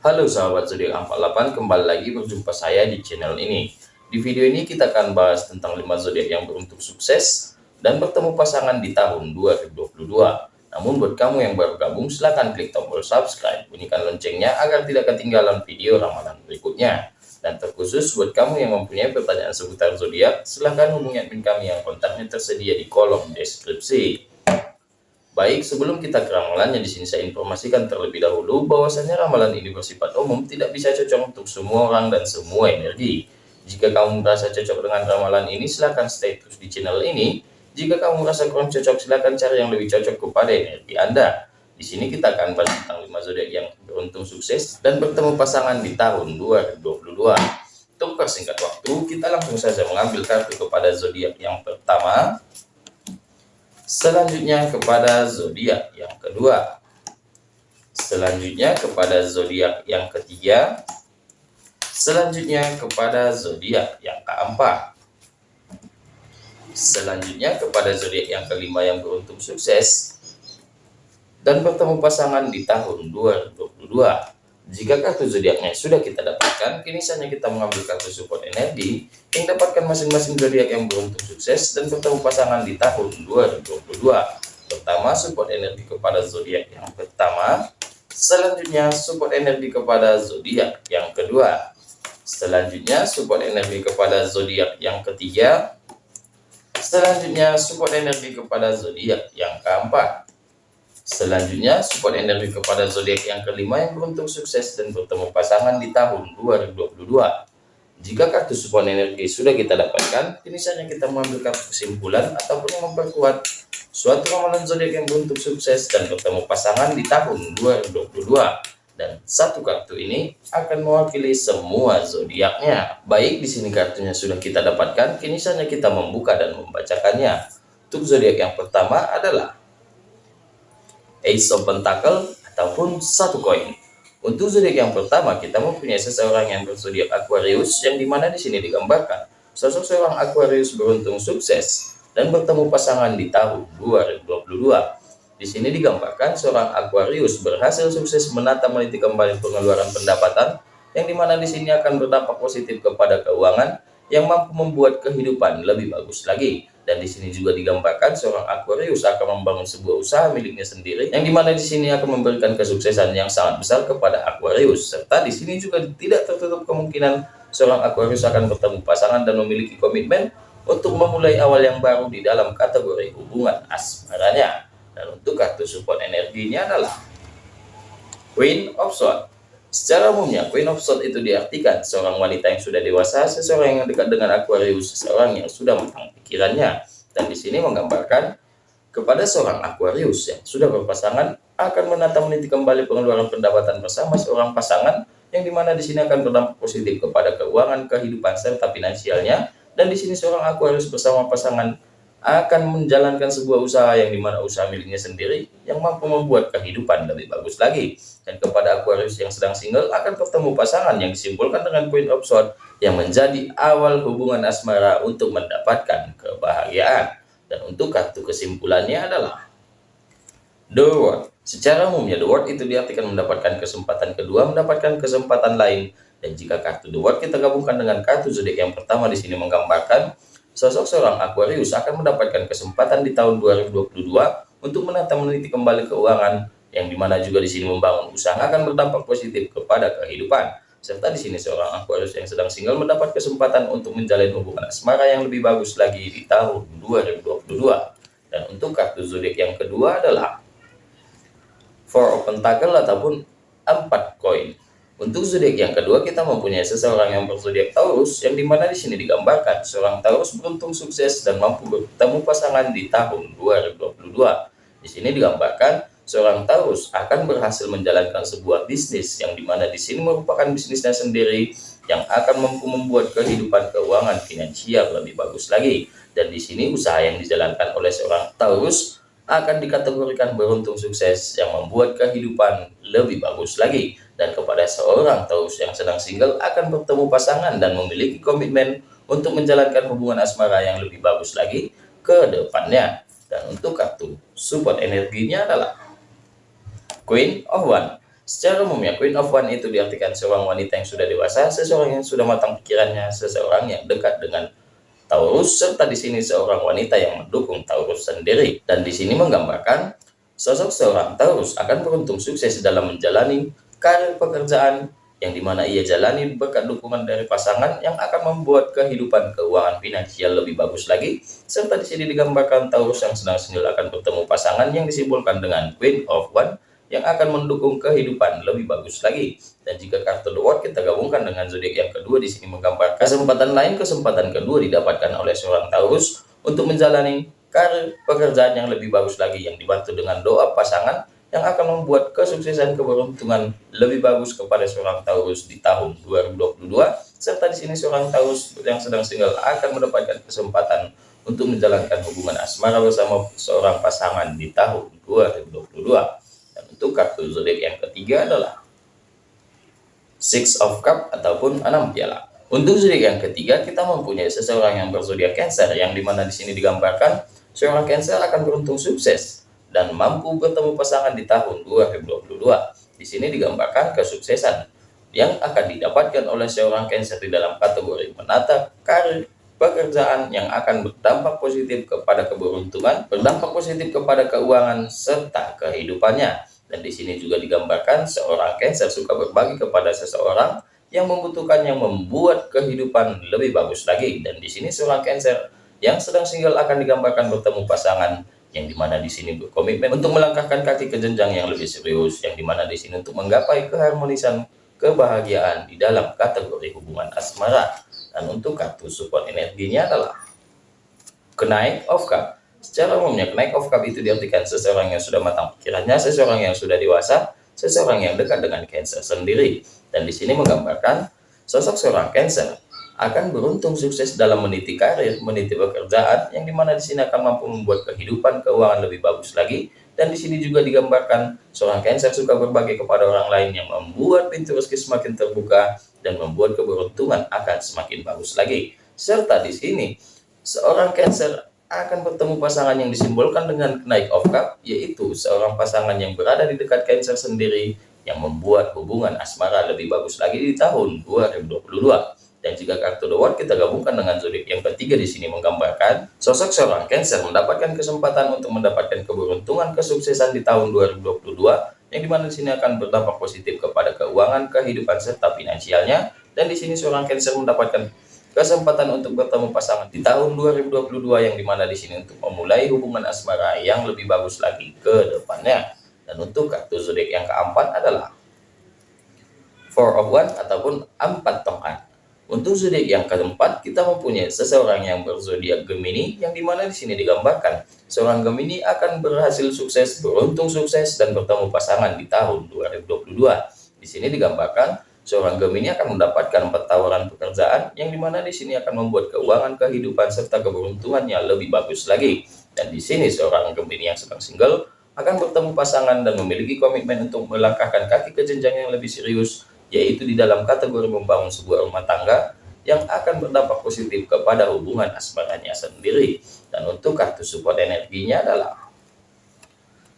Halo sahabat zodiak 48, kembali lagi berjumpa saya di channel ini. Di video ini kita akan bahas tentang 5 zodiak yang beruntung sukses dan bertemu pasangan di tahun 2022. Namun buat kamu yang baru gabung, silahkan klik tombol subscribe, bunyikan loncengnya agar tidak ketinggalan video ramalan berikutnya. Dan terkhusus buat kamu yang mempunyai pertanyaan seputar zodiak, silahkan hubungi admin kami yang kontaknya tersedia di kolom deskripsi. Baik, sebelum kita ke ramalannya, di sini saya informasikan terlebih dahulu bahwasanya ramalan ini bersifat umum, tidak bisa cocok untuk semua orang dan semua energi. Jika kamu merasa cocok dengan ramalan ini, silahkan stay terus di channel ini. Jika kamu merasa kurang cocok, silahkan cari yang lebih cocok kepada energi Anda. Di sini kita akan bahas tentang 5 zodiak yang beruntung sukses dan bertemu pasangan di tahun 2022. Untuk persingkat waktu, kita langsung saja mengambil kartu kepada zodiak yang pertama, Selanjutnya kepada zodiak yang kedua. Selanjutnya kepada zodiak yang ketiga. Selanjutnya kepada zodiak yang keempat. Selanjutnya kepada zodiak yang kelima yang beruntung sukses dan bertemu pasangan di tahun 2022. Jika kartu zodiaknya sudah kita dapatkan, kini saatnya kita mengambil kartu support energi yang dapatkan masing-masing zodiak yang beruntung sukses dan bertemu pasangan di tahun 2022. Pertama, support energi kepada zodiak yang pertama. Selanjutnya, support energi kepada zodiak yang kedua. Selanjutnya, support energi kepada zodiak yang ketiga. Selanjutnya, support energi kepada zodiak yang keempat. Selanjutnya, support energi kepada zodiak yang kelima yang beruntung sukses dan bertemu pasangan di tahun 2022. Jika kartu support energi sudah kita dapatkan, kini saatnya kita mengambil kartu kesimpulan ataupun memperkuat suatu ramalan zodiak yang beruntung sukses dan bertemu pasangan di tahun 2022. Dan satu kartu ini akan mewakili semua zodiaknya. Baik, di sini kartunya sudah kita dapatkan, kini saatnya kita membuka dan membacakannya. Untuk zodiak yang pertama adalah Ace of Pentacle ataupun satu koin. Untuk zodiak yang pertama, kita mempunyai seseorang yang berzodiak Aquarius, yang di mana di sini digambarkan sosok seorang Aquarius beruntung sukses dan bertemu pasangan di tahun 2022. Di sini digambarkan seorang Aquarius berhasil sukses menata meniti kembali pengeluaran pendapatan, yang di mana di sini akan berdampak positif kepada keuangan yang mampu membuat kehidupan lebih bagus lagi. Dan di sini juga digambarkan seorang Aquarius akan membangun sebuah usaha miliknya sendiri, yang di mana di sini akan memberikan kesuksesan yang sangat besar kepada Aquarius. Serta di sini juga tidak tertutup kemungkinan seorang Aquarius akan bertemu pasangan dan memiliki komitmen untuk memulai awal yang baru di dalam kategori hubungan asmaranya. Dan untuk kartu support energinya adalah Queen of Swords. Secara umumnya, Queen of Swords itu diartikan seorang wanita yang sudah dewasa, seseorang yang dekat dengan Aquarius, seseorang yang sudah matang pikirannya. Dan di sini menggambarkan kepada seorang Aquarius yang sudah berpasangan akan menata meniti kembali pengeluaran pendapatan bersama seorang pasangan yang di mana di sini akan berdampak positif kepada keuangan, kehidupan serta finansialnya. Dan di sini seorang Aquarius bersama pasangan akan menjalankan sebuah usaha yang di mana usaha miliknya sendiri yang mampu membuat kehidupan lebih bagus lagi. Dan kepada Aquarius yang sedang single akan bertemu pasangan yang disimpulkan dengan Queen of Swords yang menjadi awal hubungan asmara untuk mendapatkan kebahagiaan. Dan untuk kartu kesimpulannya adalah The World. Secara umumnya The World itu diartikan mendapatkan kesempatan kedua, mendapatkan kesempatan lain. Dan jika kartu The World kita gabungkan dengan kartu zodiak yang pertama di sini menggambarkan Sosok seorang Aquarius akan mendapatkan kesempatan di tahun 2022 untuk menata meneliti kembali keuangan yang di mana juga di sini membangun usaha akan berdampak positif kepada kehidupan. Serta di sini seorang Aquarius yang sedang single mendapat kesempatan untuk menjalin hubungan asmara yang lebih bagus lagi di tahun 2022. Dan untuk kartu zodiak yang kedua adalah Four of Pentacle ataupun empat koin. Untuk zodiak yang kedua kita mempunyai seseorang yang berzodiak Taurus yang di mana di sini digambarkan seorang Taurus beruntung sukses dan mampu bertemu pasangan di tahun 2022. Di sini digambarkan seorang Taurus akan berhasil menjalankan sebuah bisnis yang di mana di sini merupakan bisnisnya sendiri yang akan mampu membuat kehidupan keuangan finansial lebih bagus lagi. Dan di sini usaha yang dijalankan oleh seorang Taurus akan dikategorikan beruntung sukses yang membuat kehidupan lebih bagus lagi dan kepada seorang Taurus yang sedang single akan bertemu pasangan dan memiliki komitmen untuk menjalankan hubungan asmara yang lebih bagus lagi ke depannya. Dan untuk kartu support energinya adalah Queen of One. Secara umumnya, Queen of One itu diartikan seorang wanita yang sudah dewasa, seseorang yang sudah matang pikirannya, seseorang yang dekat dengan Taurus, serta di sini seorang wanita yang mendukung Taurus sendiri. Dan di sini menggambarkan sosok seorang Taurus akan beruntung sukses dalam menjalani karir pekerjaan yang di mana ia jalani berkat dukungan dari pasangan yang akan membuat kehidupan keuangan finansial lebih bagus lagi. Serta di sini digambarkan Taurus yang sedang single akan bertemu pasangan yang disimbolkan dengan Queen of One yang akan mendukung kehidupan lebih bagus lagi. Dan jika kartu The kita gabungkan dengan zodiak yang kedua di sini menggambarkan kesempatan lain, kesempatan kedua didapatkan oleh seorang Taurus untuk menjalani pekerjaan yang lebih bagus lagi yang dibantu dengan doa pasangan yang akan membuat kesuksesan keberuntungan lebih bagus kepada seorang Taurus di tahun 2022 serta di sini seorang Taurus yang sedang single akan mendapatkan kesempatan untuk menjalankan hubungan asmara bersama seorang pasangan di tahun 2022 untuk kartu zodiak yang ketiga adalah Six of Cup ataupun enam piala. Untuk zodiak yang ketiga, kita mempunyai seseorang yang berzodiak Cancer, yang di mana di sini digambarkan seorang Cancer akan beruntung sukses dan mampu bertemu pasangan di tahun 2022. Di sini digambarkan kesuksesan yang akan didapatkan oleh seorang Cancer di dalam kategori menata karir pekerjaan yang akan berdampak positif kepada keberuntungan, berdampak positif kepada keuangan, serta kehidupannya. Dan di sini juga digambarkan seorang Cancer suka berbagi kepada seseorang yang membutuhkan yang membuat kehidupan lebih bagus lagi. Dan di sini seorang Cancer yang sedang single akan digambarkan bertemu pasangan yang di mana di sini berkomitmen untuk melangkahkan kaki ke jenjang yang lebih serius, yang di mana di sini untuk menggapai keharmonisan kebahagiaan di dalam kategori hubungan asmara. Dan untuk kartu support energinya adalah kenaik of cup Secara umumnya, naik of cup itu diartikan seseorang yang sudah matang pikirannya, seseorang yang sudah dewasa, seseorang yang dekat dengan Cancer sendiri. Dan di sini menggambarkan sosok seorang Cancer akan beruntung sukses dalam meniti karir, meniti pekerjaan, yang di mana di sini akan mampu membuat kehidupan keuangan lebih bagus lagi. Dan di sini juga digambarkan seorang Cancer suka berbagi kepada orang lain yang membuat pintu rezeki semakin terbuka dan membuat keberuntungan akan semakin bagus lagi. Serta di sini seorang Cancer akan bertemu pasangan yang disimbolkan dengan naik of cup, yaitu seorang pasangan yang berada di dekat Cancer sendiri yang membuat hubungan asmara lebih bagus lagi di tahun 2022. Dan jika kartu The World kita gabungkan dengan zodiak yang ketiga di sini menggambarkan sosok seorang Cancer mendapatkan kesempatan untuk mendapatkan keberuntungan kesuksesan di tahun 2022 yang di mana di sini akan berdampak positif kepada keuangan, kehidupan serta finansialnya dan di sini seorang Cancer mendapatkan kesempatan untuk bertemu pasangan di tahun 2022 yang di mana di sini untuk memulai hubungan asmara yang lebih bagus lagi ke depannya. Dan untuk kartu zodiak yang keempat adalah Four of One ataupun empat tongkat. Untuk zodiak yang keempat, kita mempunyai seseorang yang berzodiak Gemini, yang di mana di sini digambarkan seorang Gemini akan berhasil sukses, beruntung sukses, dan bertemu pasangan di tahun 2022. Di sini digambarkan Seorang Gemini akan mendapatkan empat tawaran pekerjaan yang di mana di sini akan membuat keuangan kehidupan serta keberuntungannya lebih bagus lagi. Dan di sini seorang Gemini yang sedang single akan bertemu pasangan dan memiliki komitmen untuk melangkahkan kaki ke jenjang yang lebih serius, yaitu di dalam kategori membangun sebuah rumah tangga yang akan berdampak positif kepada hubungan asmaranya sendiri. Dan untuk kartu support energinya adalah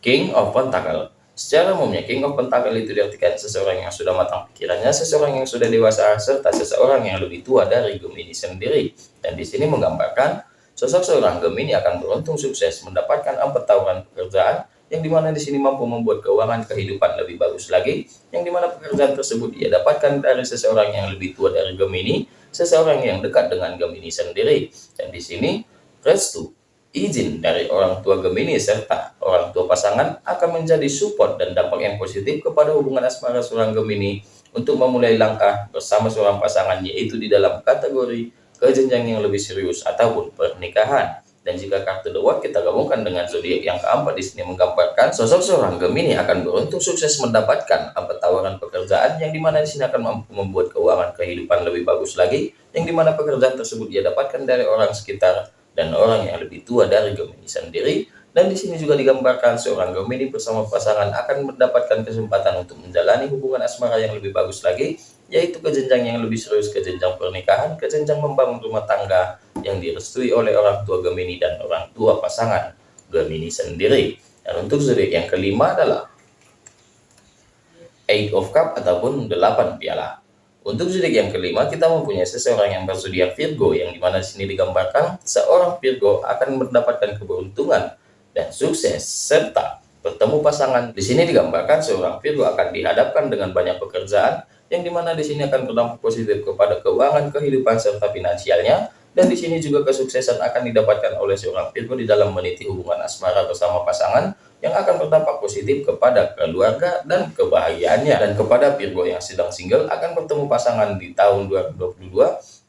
King of Pentacle. Secara umumnya, King of Pentacle itu diartikan seseorang yang sudah matang pikirannya, seseorang yang sudah dewasa, serta seseorang yang lebih tua dari Gemini sendiri. Dan di sini menggambarkan, sosok seorang Gemini akan beruntung sukses mendapatkan empat tawaran pekerjaan, yang di mana di sini mampu membuat keuangan kehidupan lebih bagus lagi, yang di mana pekerjaan tersebut ia dapatkan dari seseorang yang lebih tua dari Gemini, seseorang yang dekat dengan Gemini sendiri. Dan di sini, restu izin dari orang tua Gemini serta orang tua pasangan akan menjadi support dan dampak yang positif kepada hubungan asmara seorang Gemini untuk memulai langkah bersama seorang pasangan yaitu di dalam kategori kejenjang yang lebih serius ataupun pernikahan. Dan jika kartu The kita gabungkan dengan zodiak yang keempat di sini menggambarkan sosok seorang Gemini akan beruntung sukses mendapatkan apa tawaran pekerjaan yang di mana di sini akan mampu membuat keuangan kehidupan lebih bagus lagi, yang di mana pekerjaan tersebut ia dapatkan dari orang sekitar dan orang yang lebih tua dari Gemini sendiri. Dan di sini juga digambarkan seorang Gemini bersama pasangan akan mendapatkan kesempatan untuk menjalani hubungan asmara yang lebih bagus lagi yaitu ke jenjang yang lebih serius ke jenjang pernikahan ke jenjang membangun rumah tangga yang direstui oleh orang tua Gemini dan orang tua pasangan Gemini sendiri dan untuk zodiak yang kelima adalah Eight of Cup ataupun 8 piala. Untuk zodiak yang kelima, kita mempunyai seseorang yang berzodiak Virgo, yang di mana di sini digambarkan seorang Virgo akan mendapatkan keberuntungan dan sukses serta bertemu pasangan. Di sini digambarkan seorang Virgo akan dihadapkan dengan banyak pekerjaan, yang di mana di sini akan berdampak positif kepada keuangan, kehidupan serta finansialnya, dan di sini juga kesuksesan akan didapatkan oleh seorang Virgo di dalam meniti hubungan asmara bersama pasangan yang akan berdampak positif kepada keluarga dan kebahagiaannya. Dan kepada Virgo yang sedang single akan bertemu pasangan di tahun 2022,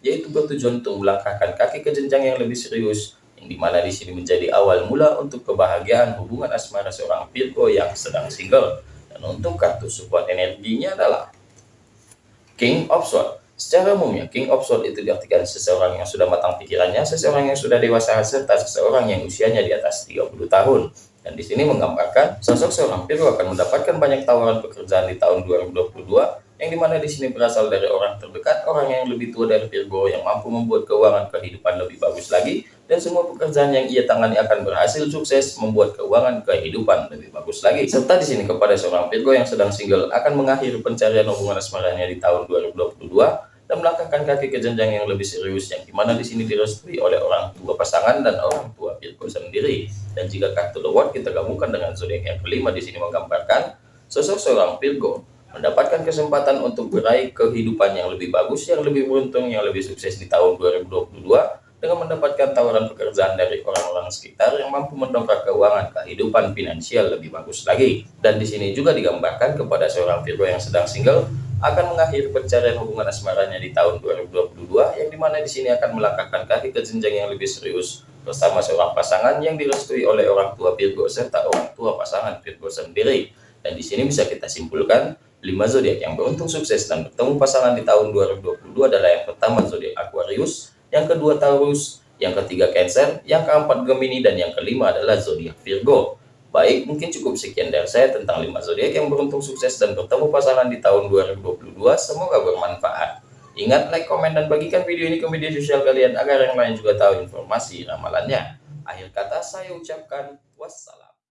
yaitu bertujuan untuk melangkahkan kaki ke jenjang yang lebih serius, yang di mana di sini menjadi awal mula untuk kebahagiaan hubungan asmara seorang Virgo yang sedang single. Dan untuk kartu support energinya adalah King of Swords. Secara umumnya, King of Swords itu diartikan seseorang yang sudah matang pikirannya, seseorang yang sudah dewasa, serta seseorang yang usianya di atas 30 tahun. Dan di sini menggambarkan sosok seorang Virgo akan mendapatkan banyak tawaran pekerjaan di tahun 2022 yang di mana di sini berasal dari orang terdekat, orang yang lebih tua dari Virgo yang mampu membuat keuangan kehidupan lebih bagus lagi dan semua pekerjaan yang ia tangani akan berhasil sukses membuat keuangan kehidupan lebih bagus lagi. Serta di sini kepada seorang Virgo yang sedang single akan mengakhiri pencarian hubungan asmaranya di tahun 2022 dan melangkahkan kaki ke jenjang yang lebih serius yang di mana di sini direstui oleh orang tua pasangan dan orang tua Virgo sendiri. Dan jika kartu The World kita gabungkan dengan zodiak yang kelima di sini menggambarkan sosok seorang Virgo mendapatkan kesempatan untuk meraih kehidupan yang lebih bagus, yang lebih beruntung, yang lebih sukses di tahun 2022 dengan mendapatkan tawaran pekerjaan dari orang-orang sekitar yang mampu mendongkrak keuangan kehidupan finansial lebih bagus lagi. Dan di sini juga digambarkan kepada seorang Virgo yang sedang single akan mengakhiri pencarian hubungan asmaranya di tahun 2022 yang di mana di sini akan melangkahkan kaki ke jenjang yang lebih serius bersama seorang pasangan yang direstui oleh orang tua Virgo serta orang tua pasangan Virgo sendiri. Dan di sini bisa kita simpulkan lima zodiak yang beruntung sukses dan bertemu pasangan di tahun 2022 adalah yang pertama zodiak Aquarius, yang kedua Taurus, yang ketiga Cancer, yang keempat Gemini dan yang kelima adalah zodiak Virgo. Baik, mungkin cukup sekian dari saya tentang 5 zodiak yang beruntung sukses dan bertemu pasangan di tahun 2022. Semoga bermanfaat. Ingat like, komen, dan bagikan video ini ke media sosial kalian agar yang lain juga tahu informasi ramalannya. Akhir kata saya ucapkan wassalam.